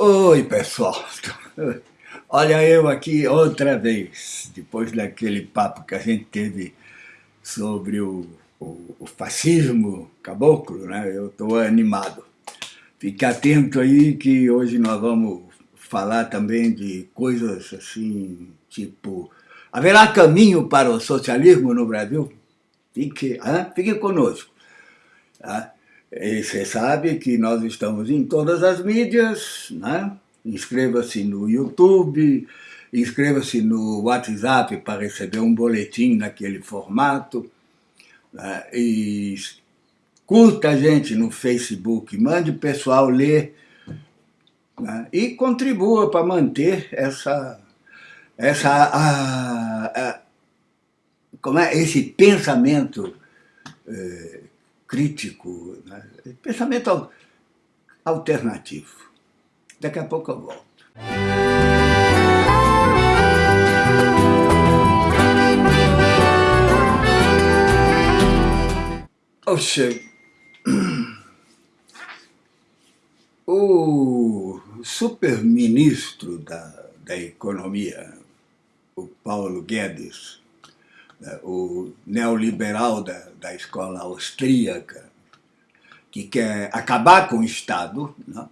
Oi, pessoal. Olha eu aqui outra vez, depois daquele papo que a gente teve sobre o, o, o fascismo caboclo, né? Eu estou animado. Fique atento aí que hoje nós vamos falar também de coisas assim, tipo... Haverá caminho para o socialismo no Brasil? Fique, hein? Fique conosco. Tá? E você sabe que nós estamos em todas as mídias, né? Inscreva-se no YouTube, inscreva-se no WhatsApp para receber um boletim naquele formato. Né? E curta a gente no Facebook, mande o pessoal ler né? e contribua para manter essa, essa, a, a, como é, esse pensamento eh, crítico, né? pensamento alternativo. Daqui a pouco eu volto. Oxe, o superministro da, da Economia, o Paulo Guedes, o neoliberal da, da escola austríaca, que quer acabar com o Estado, né,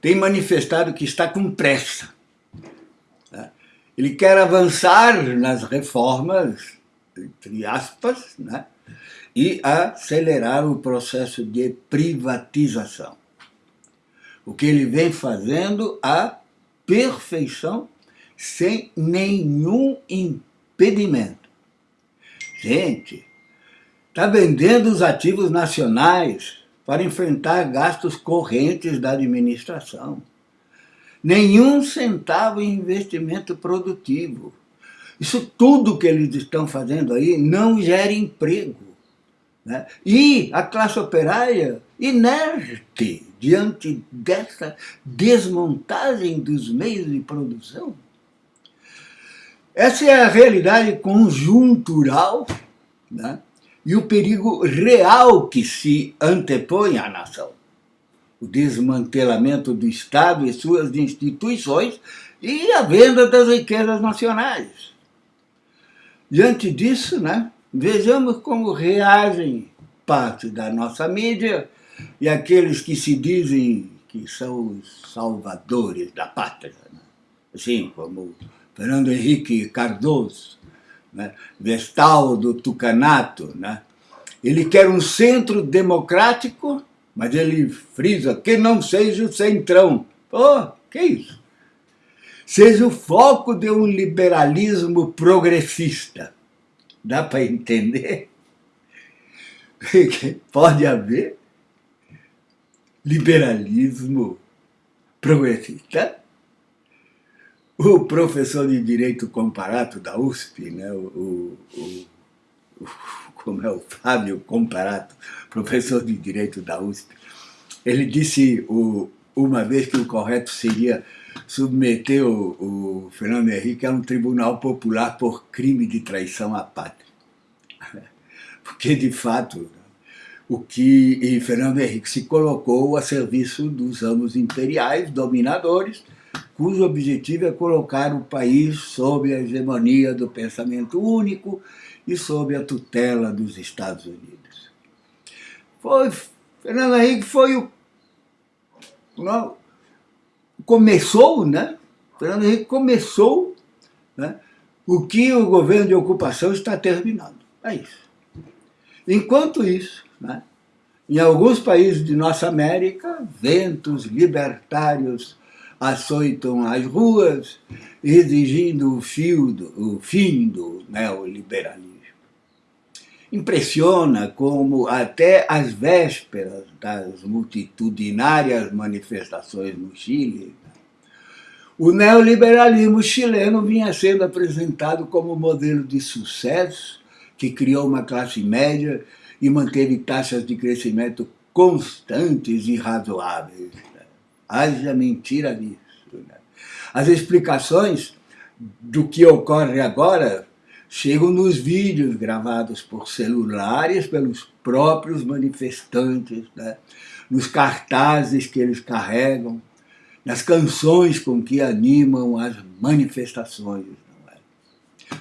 tem manifestado que está com pressa. Né. Ele quer avançar nas reformas, entre aspas, né, e acelerar o processo de privatização. O que ele vem fazendo a perfeição, sem nenhum impedimento. Gente, está vendendo os ativos nacionais para enfrentar gastos correntes da administração. Nenhum centavo em investimento produtivo. Isso tudo que eles estão fazendo aí não gera emprego. Né? E a classe operária, inerte diante dessa desmontagem dos meios de produção, essa é a realidade conjuntural né? e o perigo real que se antepõe à nação. O desmantelamento do Estado e suas instituições e a venda das riquezas nacionais. Diante disso, né, vejamos como reagem parte da nossa mídia e aqueles que se dizem que são os salvadores da pátria. Né? Assim como Fernando Henrique Cardoso, né? Vestal do Tucanato, né? ele quer um centro democrático, mas ele frisa que não seja o centrão. Pô, que isso? Seja o foco de um liberalismo progressista. Dá para entender? Pode haver liberalismo progressista? O professor de Direito Comparato da USP, né, o, o, o, como é o Fábio Comparato, professor de Direito da USP, ele disse o, uma vez que o correto seria submeter o, o Fernando Henrique a um tribunal popular por crime de traição à pátria. Porque, de fato, o que Fernando Henrique se colocou a serviço dos amos imperiais, dominadores, cujo objetivo é colocar o país sob a hegemonia do pensamento único e sob a tutela dos Estados Unidos. Foi, Fernando Henrique foi o... Não, começou, né? Fernando Henrique começou né, o que o governo de ocupação está terminando. É isso. Enquanto isso, né, em alguns países de nossa América, ventos libertários açoitam as ruas, exigindo o, fio do, o fim do neoliberalismo. Impressiona como até às vésperas das multitudinárias manifestações no Chile, o neoliberalismo chileno vinha sendo apresentado como modelo de sucesso que criou uma classe média e manteve taxas de crescimento constantes e razoáveis. Haja mentira nisso. Né? As explicações do que ocorre agora chegam nos vídeos gravados por celulares pelos próprios manifestantes, né? nos cartazes que eles carregam, nas canções com que animam as manifestações. Não é,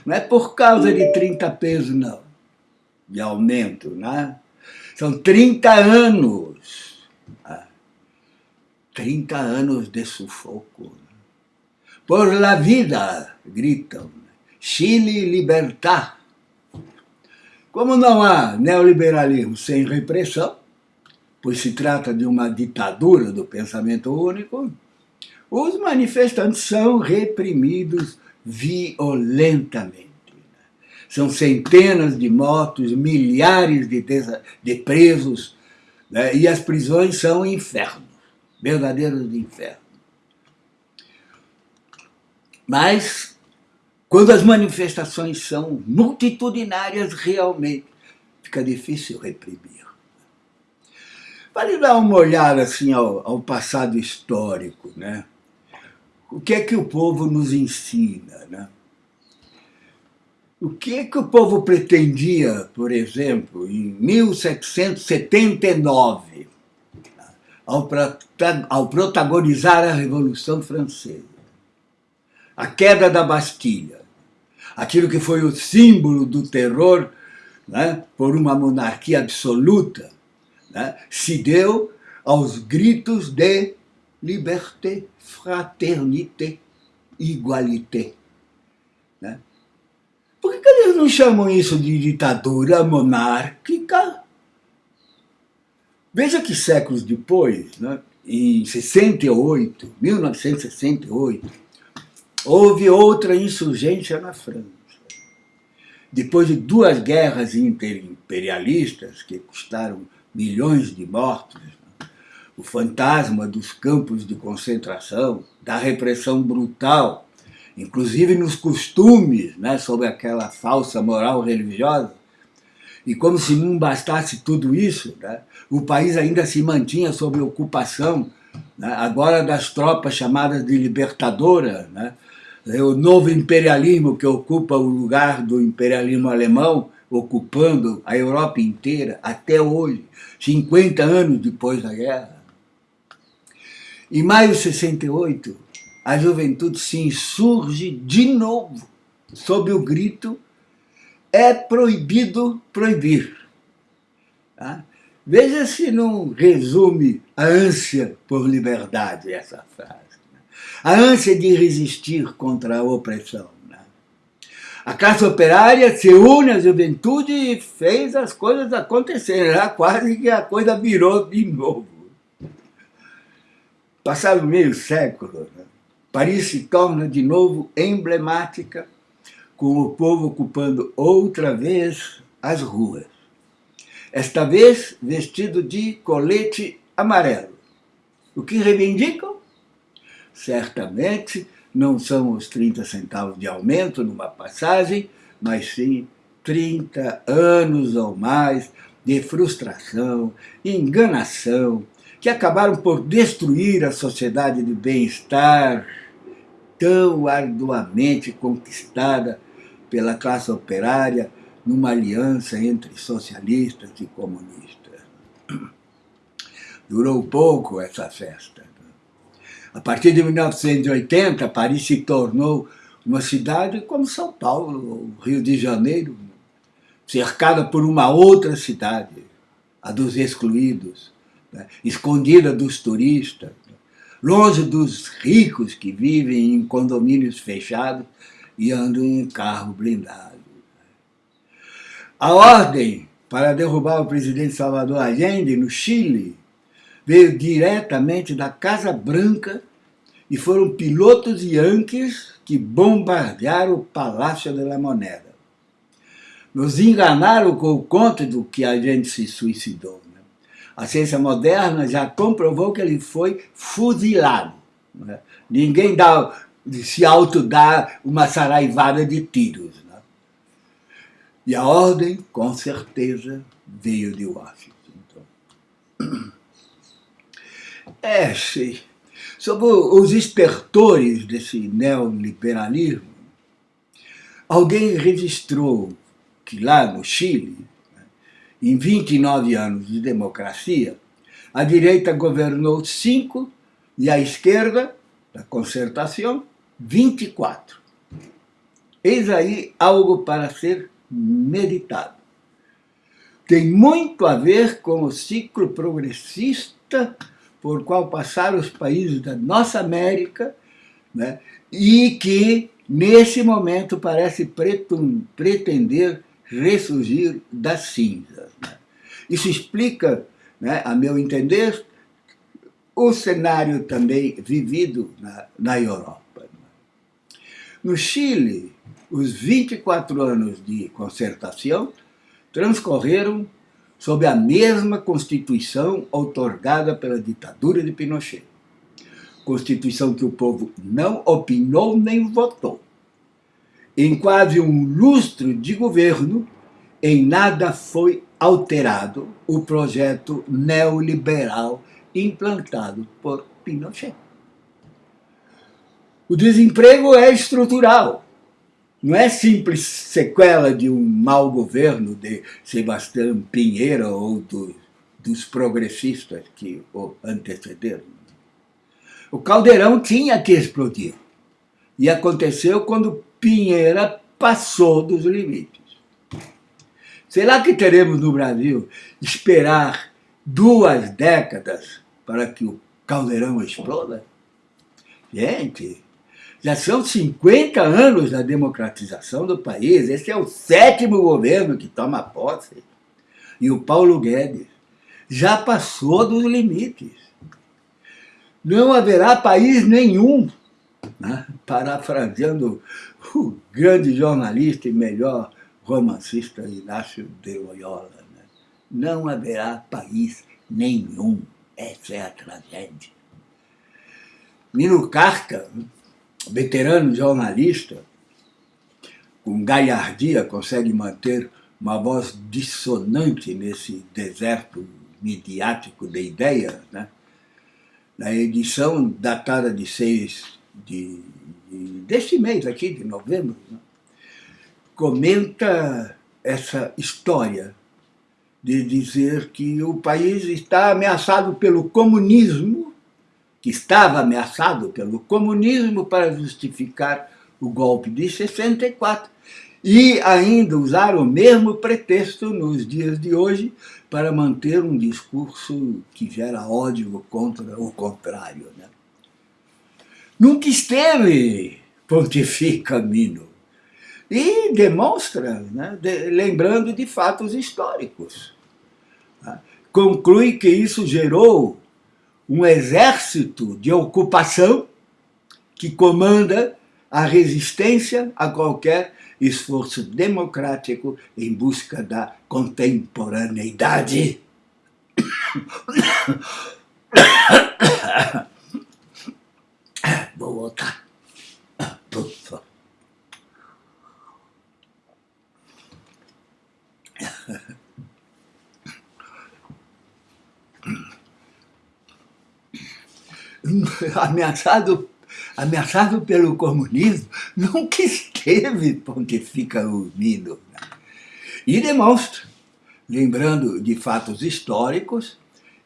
não é por causa de 30 pesos, não, de aumento, né? São 30 anos. Né? 30 anos de sufoco. Por la vida, gritam. Chile libertar. Como não há neoliberalismo sem repressão, pois se trata de uma ditadura do pensamento único, os manifestantes são reprimidos violentamente. São centenas de mortos, milhares de, de presos, né? e as prisões são infernos, verdadeiros infernos. Mas, quando as manifestações são multitudinárias realmente, fica difícil reprimir. Vale dar uma olhada assim ao, ao passado histórico, né? O que é que o povo nos ensina, né? O que é que o povo pretendia, por exemplo, em 1779, ao, ao protagonizar a Revolução Francesa? A queda da Bastilha, aquilo que foi o símbolo do terror né, por uma monarquia absoluta, né, se deu aos gritos de liberté, fraternité, igualité. Né? Por que, que eles não chamam isso de ditadura monárquica? Veja que séculos depois, né, em 68, 1968, houve outra insurgência na França. Depois de duas guerras interimperialistas que custaram milhões de mortos, o fantasma dos campos de concentração, da repressão brutal, inclusive nos costumes, né, sob aquela falsa moral religiosa. E como se não bastasse tudo isso, né, o país ainda se mantinha sob ocupação, né, agora das tropas chamadas de libertadora, né, o novo imperialismo que ocupa o lugar do imperialismo alemão, ocupando a Europa inteira até hoje, 50 anos depois da guerra. Em maio de 68, a juventude se insurge de novo, sob o grito é proibido proibir. Tá? Veja se não resume a ânsia por liberdade essa frase. Né? A ânsia de resistir contra a opressão. A classe operária se une à juventude e fez as coisas acontecerem. Já quase que a coisa virou de novo. Passado meio século, né? Paris se torna de novo emblemática, com o povo ocupando outra vez as ruas. Esta vez vestido de colete amarelo. O que reivindicam? Certamente não são os 30 centavos de aumento numa passagem, mas sim 30 anos ou mais de frustração, enganação, que acabaram por destruir a sociedade de bem-estar tão arduamente conquistada pela classe operária numa aliança entre socialistas e comunistas. Durou pouco essa festa. A partir de 1980, Paris se tornou uma cidade como São Paulo, Rio de Janeiro, cercada por uma outra cidade, a dos excluídos, né? escondida dos turistas, longe dos ricos que vivem em condomínios fechados e andam em carro blindado. A ordem para derrubar o presidente Salvador Allende no Chile veio diretamente da Casa Branca e foram pilotos yankees que bombardearam o Palácio de la Moneda. Nos enganaram com o conto do que a gente se suicidou. Né? A ciência moderna já comprovou que ele foi fuzilado. Né? Ninguém dá, se autodá uma saraivada de tiros. Né? E a ordem, com certeza, veio de Washington. É, sim. Sobre os espertores desse neoliberalismo, alguém registrou que lá no Chile, em 29 anos de democracia, a direita governou cinco e a esquerda, da concertação, 24. Eis aí algo para ser meditado. Tem muito a ver com o ciclo progressista por qual passaram os países da nossa América né, e que, nesse momento, parece pretender ressurgir das cinzas. Né. Isso explica, né, a meu entender, o cenário também vivido na, na Europa. No Chile, os 24 anos de concertação transcorreram sob a mesma Constituição outorgada pela ditadura de Pinochet. Constituição que o povo não opinou nem votou. Em quase um lustro de governo, em nada foi alterado o projeto neoliberal implantado por Pinochet. O desemprego é estrutural, não é simples sequela de um mau governo de Sebastião Pinheiro ou do, dos progressistas que o antecederam. O caldeirão tinha que explodir. E aconteceu quando Pinheira passou dos limites. Será que teremos no Brasil esperar duas décadas para que o caldeirão exploda? Gente, já são 50 anos da democratização do país, esse é o sétimo governo que toma posse. E o Paulo Guedes já passou dos limites. Não haverá país nenhum, né? parafraseando o grande jornalista e melhor romancista Inácio de Loyola, né? não haverá país nenhum. Essa é a tragédia. Mino Carca, veterano jornalista, com galhardia, consegue manter uma voz dissonante nesse deserto midiático de ideias, né? na edição datada de 6 de, de, deste mês aqui, de novembro, né? comenta essa história de dizer que o país está ameaçado pelo comunismo que estava ameaçado pelo comunismo para justificar o golpe de 64 e ainda usar o mesmo pretexto nos dias de hoje para manter um discurso que gera ódio contra o contrário. Né? Nunca esteve, pontifica Mino, e demonstra, né, de, lembrando de fatos históricos. Tá? Conclui que isso gerou um exército de ocupação que comanda a resistência a qualquer esforço democrático em busca da contemporaneidade. Vou voltar. ameaçado, ameaçado pelo comunismo, nunca esteve, pontifica o Mino. E demonstra, lembrando de fatos históricos,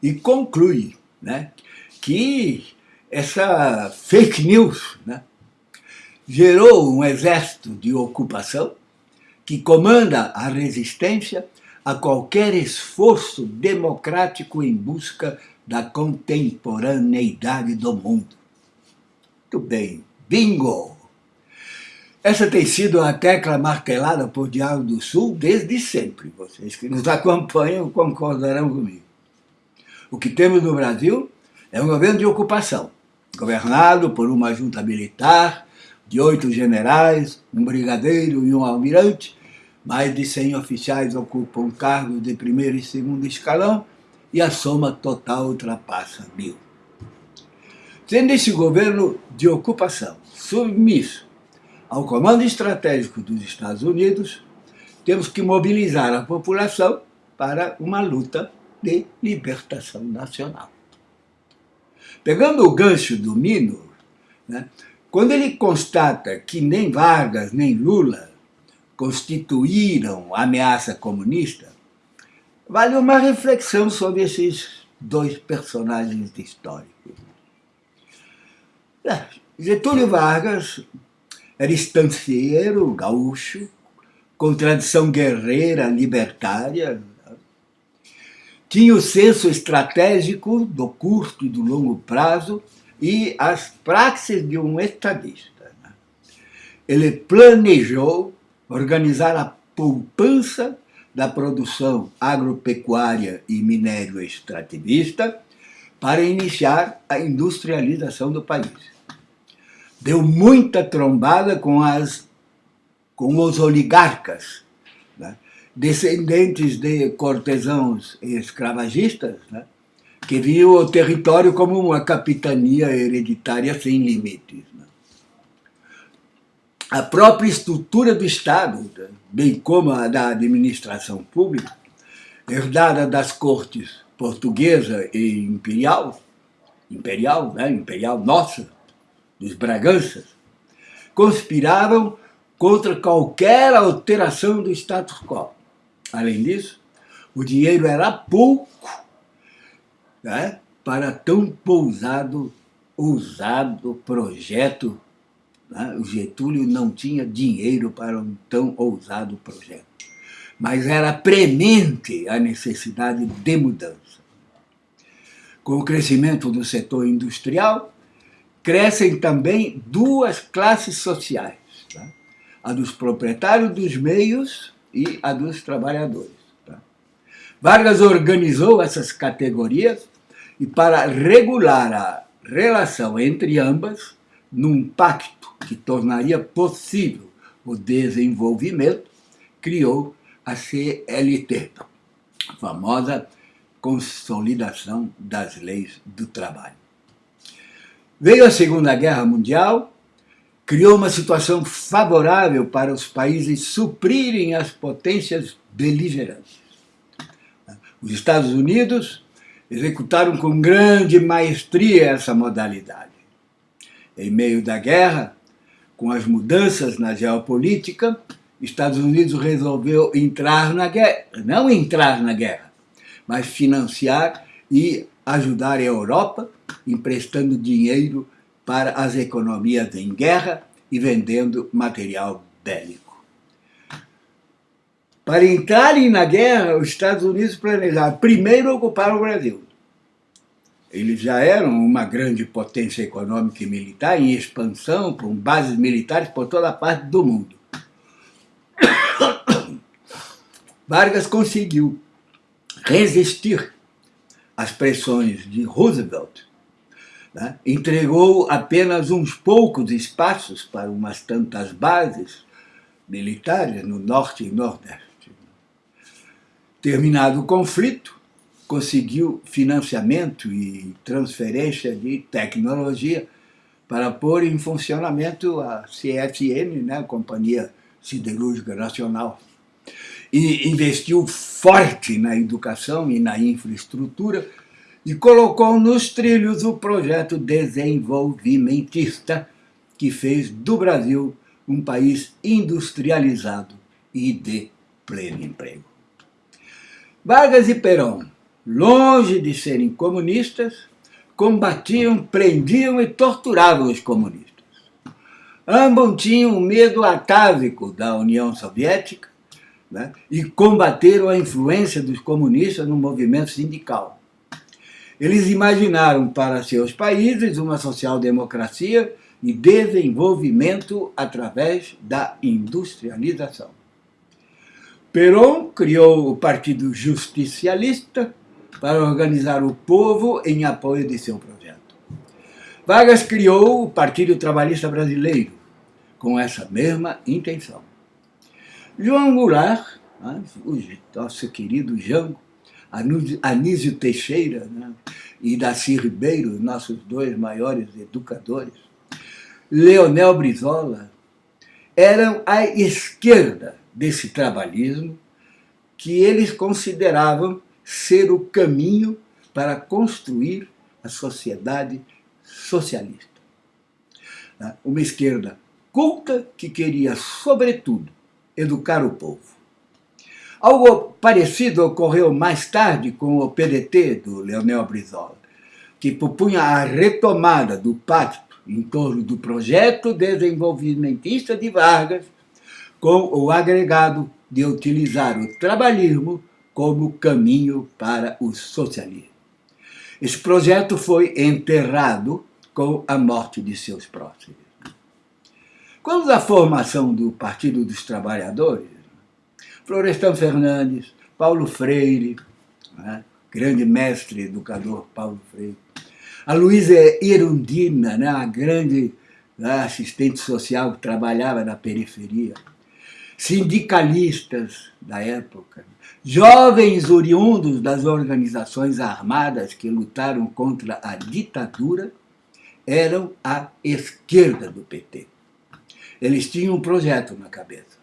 e conclui né, que essa fake news né, gerou um exército de ocupação que comanda a resistência a qualquer esforço democrático em busca da contemporaneidade do mundo. Muito bem, bingo! Essa tem sido a tecla martelada por Diário do Sul desde sempre. Vocês que nos acompanham concordarão comigo. O que temos no Brasil é um governo de ocupação, governado por uma junta militar de oito generais, um brigadeiro e um almirante, mais de 100 oficiais ocupam cargos de primeiro e segundo escalão, e a soma total ultrapassa mil. Sendo esse governo de ocupação submisso ao comando estratégico dos Estados Unidos, temos que mobilizar a população para uma luta de libertação nacional. Pegando o gancho do Mino, né, quando ele constata que nem Vargas nem Lula constituíram ameaça comunista, Vale uma reflexão sobre esses dois personagens históricos. Getúlio Vargas era estancieiro, gaúcho, com tradição guerreira, libertária, tinha o senso estratégico do curto e do longo prazo e as praxes de um estadista. Né? Ele planejou organizar a poupança da produção agropecuária e minério extrativista para iniciar a industrialização do país. Deu muita trombada com, as, com os oligarcas, né? descendentes de cortesãos escravagistas, né? que viam o território como uma capitania hereditária sem limites. A própria estrutura do Estado, bem como a da administração pública, herdada das cortes portuguesa e imperial, imperial, né? imperial nossa, dos Braganças, conspiravam contra qualquer alteração do status quo. Além disso, o dinheiro era pouco né, para tão pousado, ousado projeto. Né? O Getúlio não tinha dinheiro para um tão ousado projeto, mas era premente a necessidade de mudança. Com o crescimento do setor industrial, crescem também duas classes sociais, tá? a dos proprietários dos meios e a dos trabalhadores. Tá? Vargas organizou essas categorias e para regular a relação entre ambas, num pacto que tornaria possível o desenvolvimento, criou a CLT, a famosa Consolidação das Leis do Trabalho. Veio a Segunda Guerra Mundial, criou uma situação favorável para os países suprirem as potências beligerantes. Os Estados Unidos executaram com grande maestria essa modalidade. Em meio da guerra, com as mudanças na geopolítica, Estados Unidos resolveu entrar na guerra, não entrar na guerra, mas financiar e ajudar a Europa, emprestando dinheiro para as economias em guerra e vendendo material bélico. Para entrarem na guerra, os Estados Unidos planejaram primeiro ocupar o Brasil. Eles já eram uma grande potência econômica e militar em expansão, com bases militares por toda a parte do mundo. Vargas conseguiu resistir às pressões de Roosevelt, né? entregou apenas uns poucos espaços para umas tantas bases militares no norte e nordeste. Terminado o conflito, conseguiu financiamento e transferência de tecnologia para pôr em funcionamento a CFN, né, Companhia Siderúrgica Nacional, e investiu forte na educação e na infraestrutura e colocou nos trilhos o projeto desenvolvimentista que fez do Brasil um país industrializado e de pleno emprego. Vargas e Perón, longe de serem comunistas, combatiam, prendiam e torturavam os comunistas. Ambos tinham medo atávico da União Soviética né, e combateram a influência dos comunistas no movimento sindical. Eles imaginaram para seus países uma social-democracia e desenvolvimento através da industrialização. Perón criou o Partido Justicialista para organizar o povo em apoio de seu projeto. Vargas criou o Partido Trabalhista Brasileiro com essa mesma intenção. João Goulart, né, o nosso querido Jango, Anísio Teixeira né, e Daci Ribeiro, nossos dois maiores educadores, Leonel Brizola, eram a esquerda desse trabalhismo que eles consideravam ser o caminho para construir a sociedade socialista. Né? Uma esquerda culta que queria, sobretudo, educar o povo. Algo parecido ocorreu mais tarde com o PDT do Leonel Brizola, que propunha a retomada do pacto em torno do projeto desenvolvimentista de Vargas, com o agregado de utilizar o trabalhismo como caminho para o socialismo. Esse projeto foi enterrado com a morte de seus próximos. Quando da formação do Partido dos Trabalhadores, Florestan Fernandes, Paulo Freire, né, grande mestre educador Paulo Freire, a Luísa Erundina, né, a grande né, assistente social que trabalhava na periferia, sindicalistas da época, jovens oriundos das organizações armadas que lutaram contra a ditadura, eram a esquerda do PT. Eles tinham um projeto na cabeça,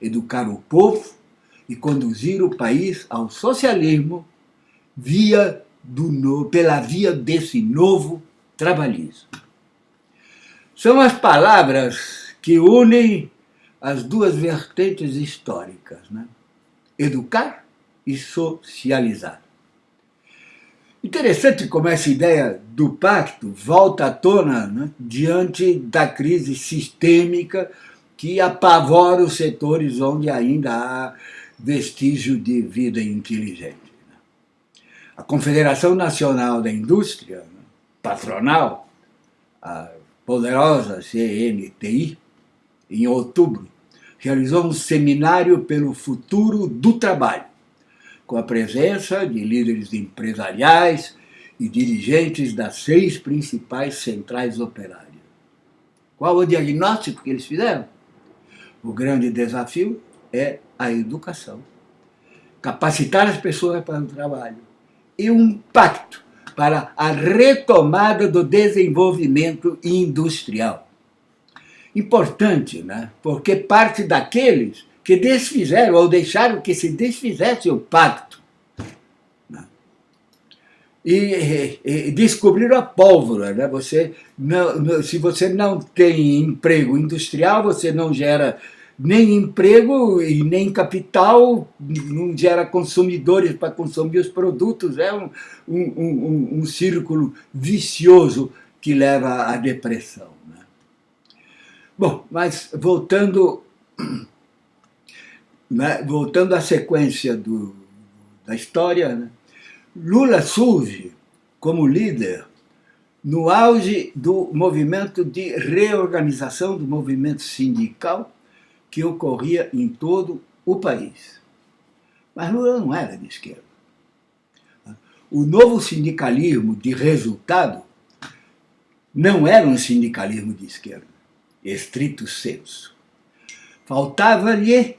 educar o povo e conduzir o país ao socialismo via do, pela via desse novo trabalhismo. São as palavras que unem as duas vertentes históricas, né? educar e socializar. Interessante como essa ideia do pacto volta à tona né, diante da crise sistêmica que apavora os setores onde ainda há vestígio de vida inteligente. Né. A Confederação Nacional da Indústria, né, patronal, a poderosa CNTI, em outubro, realizou um seminário pelo futuro do trabalho, com a presença de líderes empresariais e dirigentes das seis principais centrais operárias. Qual o diagnóstico que eles fizeram? O grande desafio é a educação. Capacitar as pessoas para o trabalho. E um pacto para a retomada do desenvolvimento industrial importante, né? porque parte daqueles que desfizeram ou deixaram que se desfizesse o pacto. Né? E, e, descobriram a pólvora. Né? Você não, se você não tem emprego industrial, você não gera nem emprego e nem capital, não gera consumidores para consumir os produtos. É um, um, um, um círculo vicioso que leva à depressão. Bom, mas voltando, né, voltando à sequência do, da história, né, Lula surge como líder no auge do movimento de reorganização do movimento sindical que ocorria em todo o país. Mas Lula não era de esquerda. O novo sindicalismo de resultado não era um sindicalismo de esquerda estrito senso. Faltava-lhe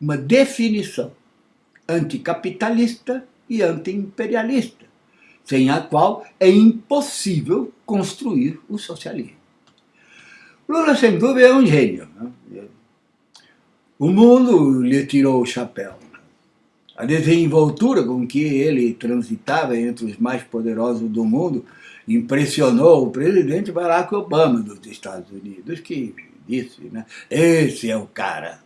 uma definição anticapitalista e antiimperialista, sem a qual é impossível construir o socialismo. Lula, sem dúvida, é um gênio. Né? O mundo lhe tirou o chapéu. A desenvoltura com que ele transitava entre os mais poderosos do mundo impressionou o presidente Barack Obama dos Estados Unidos, que disse, né, esse é o cara.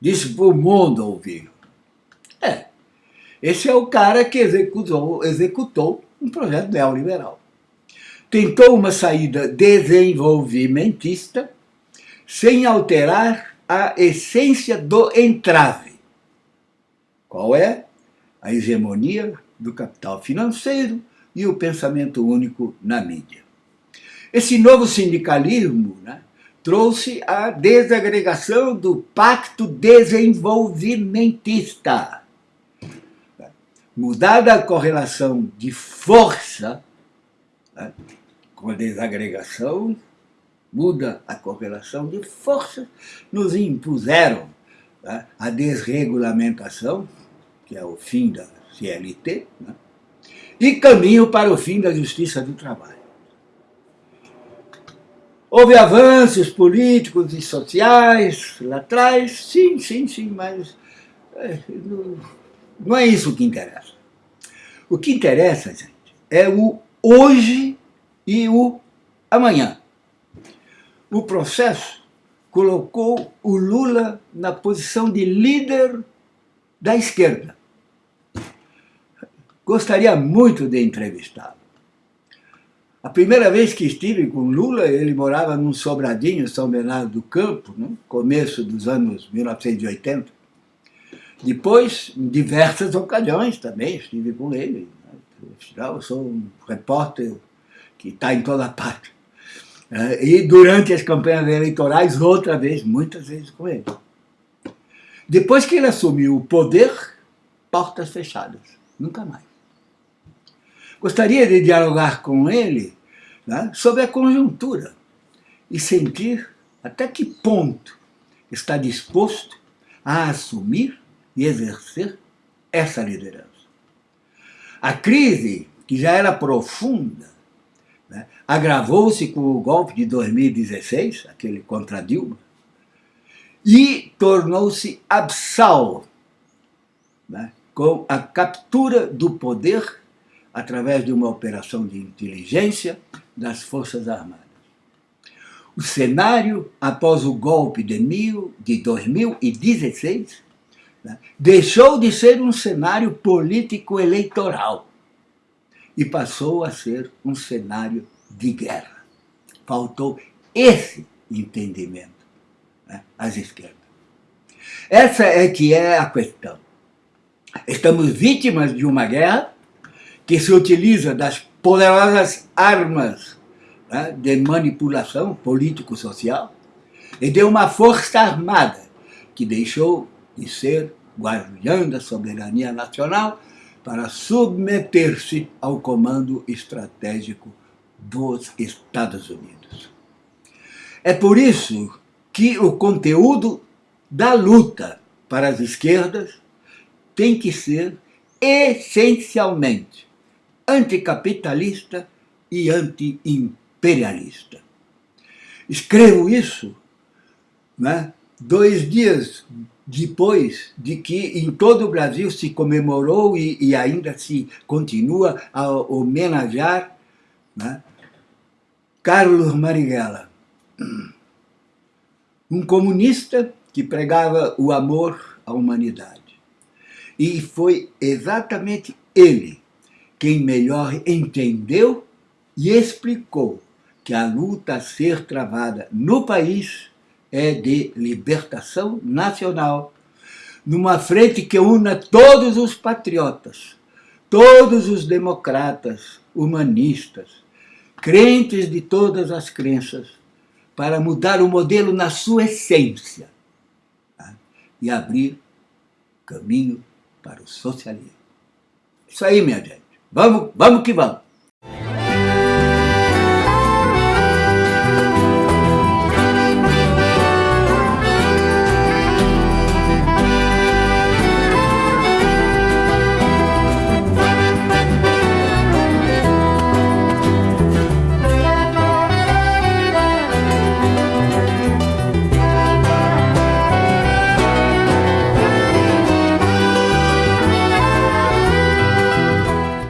Disse para o mundo ouvir. É, esse é o cara que executou, executou um projeto neoliberal. Tentou uma saída desenvolvimentista sem alterar a essência do entrave. Qual é? A hegemonia do capital financeiro, e o pensamento único na mídia. Esse novo sindicalismo né, trouxe a desagregação do pacto desenvolvimentista. Mudada a correlação de força, né, com a desagregação, muda a correlação de força, nos impuseram né, a desregulamentação, que é o fim da CLT, né, e caminho para o fim da justiça do trabalho. Houve avanços políticos e sociais lá atrás, sim, sim, sim, mas é, não é isso que interessa. O que interessa, gente, é o hoje e o amanhã. O processo colocou o Lula na posição de líder da esquerda. Gostaria muito de entrevistá-lo. A primeira vez que estive com Lula, ele morava num sobradinho, São Bernardo do Campo, no né? começo dos anos 1980. Depois, em diversas ocasiões também, estive com ele. Eu sou um repórter que está em toda parte. É, e durante as campanhas eleitorais, outra vez, muitas vezes com ele. Depois que ele assumiu o poder, portas fechadas, nunca mais. Gostaria de dialogar com ele né, sobre a conjuntura e sentir até que ponto está disposto a assumir e exercer essa liderança. A crise, que já era profunda, né, agravou-se com o golpe de 2016, aquele contra Dilma, e tornou-se absal né, com a captura do poder através de uma operação de inteligência das Forças Armadas. O cenário, após o golpe de, mil, de 2016, né, deixou de ser um cenário político-eleitoral e passou a ser um cenário de guerra. Faltou esse entendimento né, às esquerdas. Essa é que é a questão. Estamos vítimas de uma guerra que se utiliza das poderosas armas né, de manipulação político-social e de uma força armada que deixou de ser guardiã da soberania nacional para submeter-se ao comando estratégico dos Estados Unidos. É por isso que o conteúdo da luta para as esquerdas tem que ser essencialmente anticapitalista e anti-imperialista. Escrevo isso né, dois dias depois de que em todo o Brasil se comemorou e, e ainda se continua a homenagear né, Carlos Marighella, um comunista que pregava o amor à humanidade. E foi exatamente ele quem melhor entendeu e explicou que a luta a ser travada no país é de libertação nacional, numa frente que una todos os patriotas, todos os democratas, humanistas, crentes de todas as crenças, para mudar o modelo na sua essência tá? e abrir caminho para o socialismo. Isso aí, minha gente. Vamos, vamos que vamos.